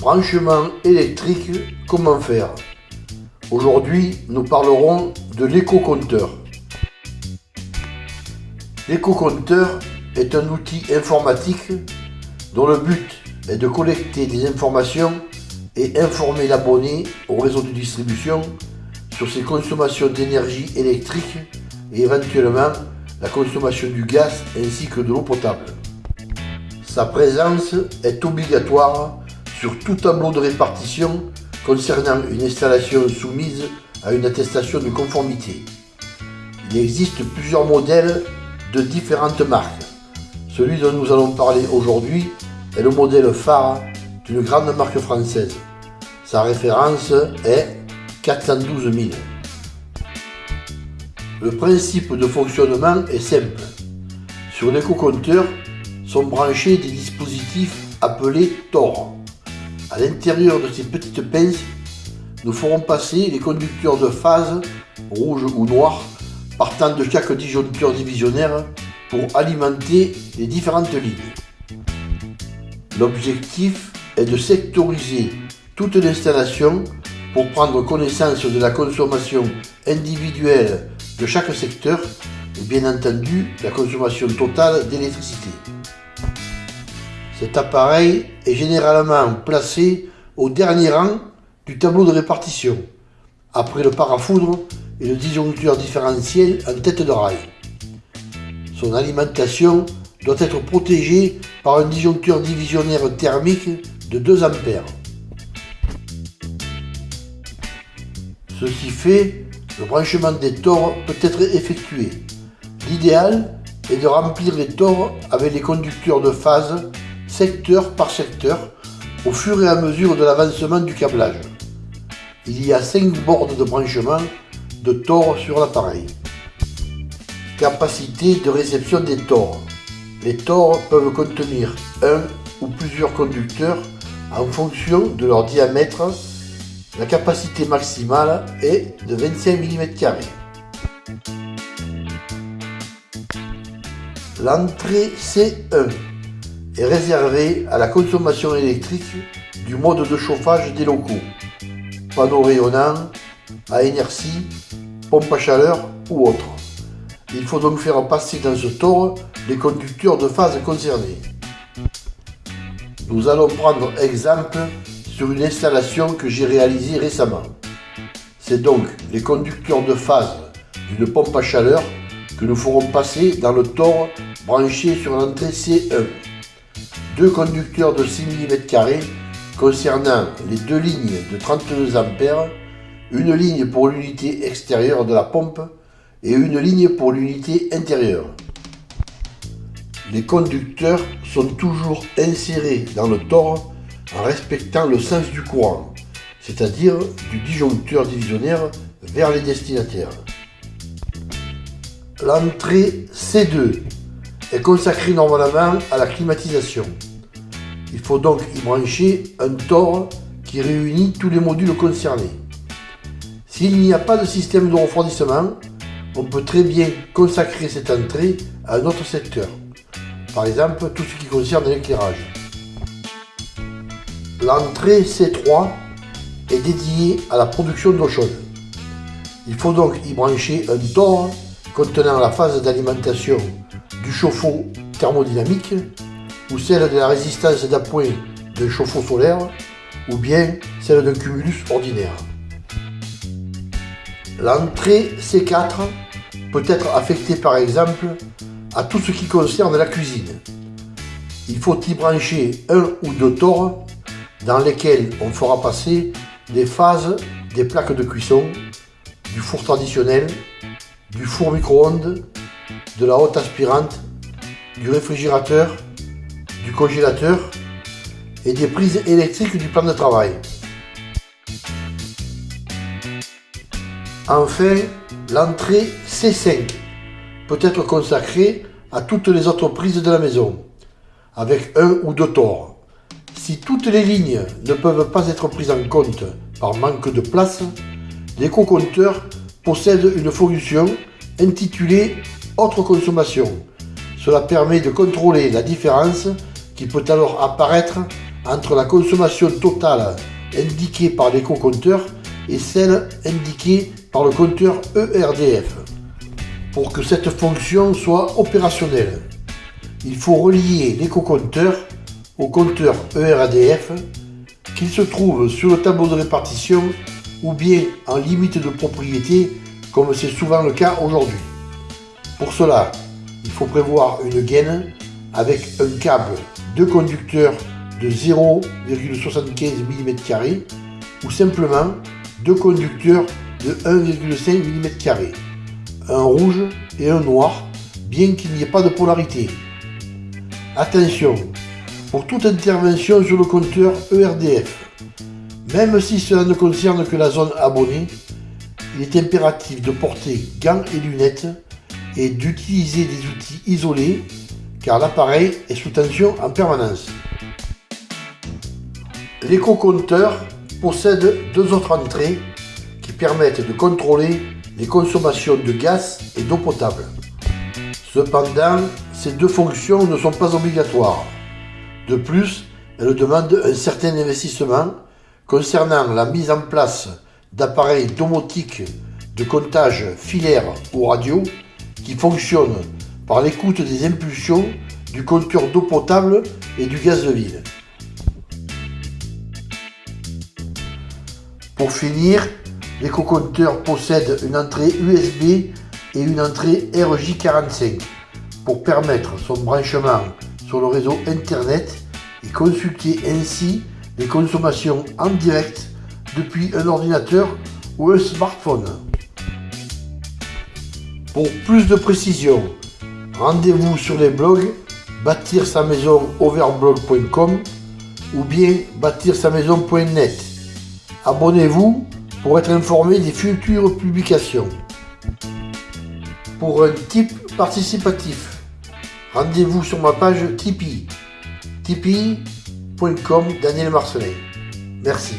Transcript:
Branchement électrique, comment faire? Aujourd'hui, nous parlerons de l'éco-compteur. L'éco-compteur est un outil informatique dont le but est de collecter des informations et informer l'abonné au réseau de distribution sur ses consommations d'énergie électrique et éventuellement la consommation du gaz ainsi que de l'eau potable. Sa présence est obligatoire sur tout tableau de répartition concernant une installation soumise à une attestation de conformité. Il existe plusieurs modèles de différentes marques. Celui dont nous allons parler aujourd'hui est le modèle phare d'une grande marque française. Sa référence est 412 000. Le principe de fonctionnement est simple. Sur l'éco-compteur sont branchés des dispositifs appelés TOR. À l'intérieur de ces petites pinces, nous ferons passer les conducteurs de phase, rouge ou noir, partant de chaque disjoncteur divisionnaire pour alimenter les différentes lignes. L'objectif est de sectoriser toute l'installation pour prendre connaissance de la consommation individuelle de chaque secteur et bien entendu la consommation totale d'électricité. Cet appareil est généralement placé au dernier rang du tableau de répartition, après le parafoudre et le disjoncteur différentiel en tête de rail. Son alimentation doit être protégée par un disjoncteur divisionnaire thermique de 2 A. Ceci fait, le branchement des tors peut être effectué. L'idéal est de remplir les tors avec les conducteurs de phase secteur par secteur au fur et à mesure de l'avancement du câblage. Il y a 5 bornes de branchement de tors sur l'appareil. Capacité de réception des tors. Les tors peuvent contenir un ou plusieurs conducteurs en fonction de leur diamètre. La capacité maximale est de 25 mm. L'entrée C1 est réservé à la consommation électrique du mode de chauffage des locaux, panneaux rayonnants, à inertie, pompe à chaleur ou autre. Il faut donc faire passer dans ce tore les conducteurs de phase concernés. Nous allons prendre exemple sur une installation que j'ai réalisée récemment. C'est donc les conducteurs de phase d'une pompe à chaleur que nous ferons passer dans le tore branché sur l'entrée C1 deux conducteurs de 6 mm concernant les deux lignes de 32 A, une ligne pour l'unité extérieure de la pompe et une ligne pour l'unité intérieure. Les conducteurs sont toujours insérés dans le tore en respectant le sens du courant, c'est-à-dire du disjoncteur divisionnaire vers les destinataires. L'entrée C2 est consacré normalement à la climatisation. Il faut donc y brancher un TOR qui réunit tous les modules concernés. S'il n'y a pas de système de refroidissement, on peut très bien consacrer cette entrée à un autre secteur. Par exemple, tout ce qui concerne l'éclairage. L'entrée C3 est dédiée à la production d'eau chaude. Il faut donc y brancher un TOR contenant la phase d'alimentation du chauffe-eau thermodynamique ou celle de la résistance d'appoint d'un chauffe-eau solaire ou bien celle d'un cumulus ordinaire. L'entrée C4 peut être affectée par exemple à tout ce qui concerne la cuisine. Il faut y brancher un ou deux tores dans lesquels on fera passer les phases des plaques de cuisson, du four traditionnel, du four micro-ondes, de la haute aspirante, du réfrigérateur, du congélateur et des prises électriques du plan de travail. Enfin, l'entrée C5 peut être consacrée à toutes les autres prises de la maison, avec un ou deux tors. Si toutes les lignes ne peuvent pas être prises en compte par manque de place, l'éco-compteur possède une fonction intitulée Autre consommation. Cela permet de contrôler la différence qui peut alors apparaître entre la consommation totale indiquée par l'éco-compteur et celle indiquée par le compteur ERDF. Pour que cette fonction soit opérationnelle, il faut relier l'éco-compteur au compteur ERDF qu'il se trouve sur le tableau de répartition ou bien en limite de propriété comme c'est souvent le cas aujourd'hui. Pour cela, il faut prévoir une gaine avec un câble de conducteur de 0,75 mm ou simplement deux conducteurs de 1,5 mm, un rouge et un noir, bien qu'il n'y ait pas de polarité. Attention, pour toute intervention sur le compteur ERDF, même si cela ne concerne que la zone abonnée, il est impératif de porter gants et lunettes et d'utiliser des outils isolés car l'appareil est sous tension en permanence. L'éco-compteur possède deux autres entrées qui permettent de contrôler les consommations de gaz et d'eau potable. Cependant, ces deux fonctions ne sont pas obligatoires. De plus, elles demandent un certain investissement concernant la mise en place d'appareils domotiques de comptage filaire ou radio qui fonctionnent par l'écoute des impulsions du compteur d'eau potable et du gaz de ville. Pour finir, l'éco-compteur possède une entrée USB et une entrée RJ45 pour permettre son branchement sur le réseau Internet et consulter ainsi les consommations en direct depuis un ordinateur ou un smartphone. Pour plus de précision, rendez-vous sur les blogs bâtir sa maison overblog.com ou bien bâtir sa maison.net. Abonnez-vous pour être informé des futures publications. Pour un type participatif, rendez-vous sur ma page Tipeee. Tipeee.com Daniel Marcelet. Merci.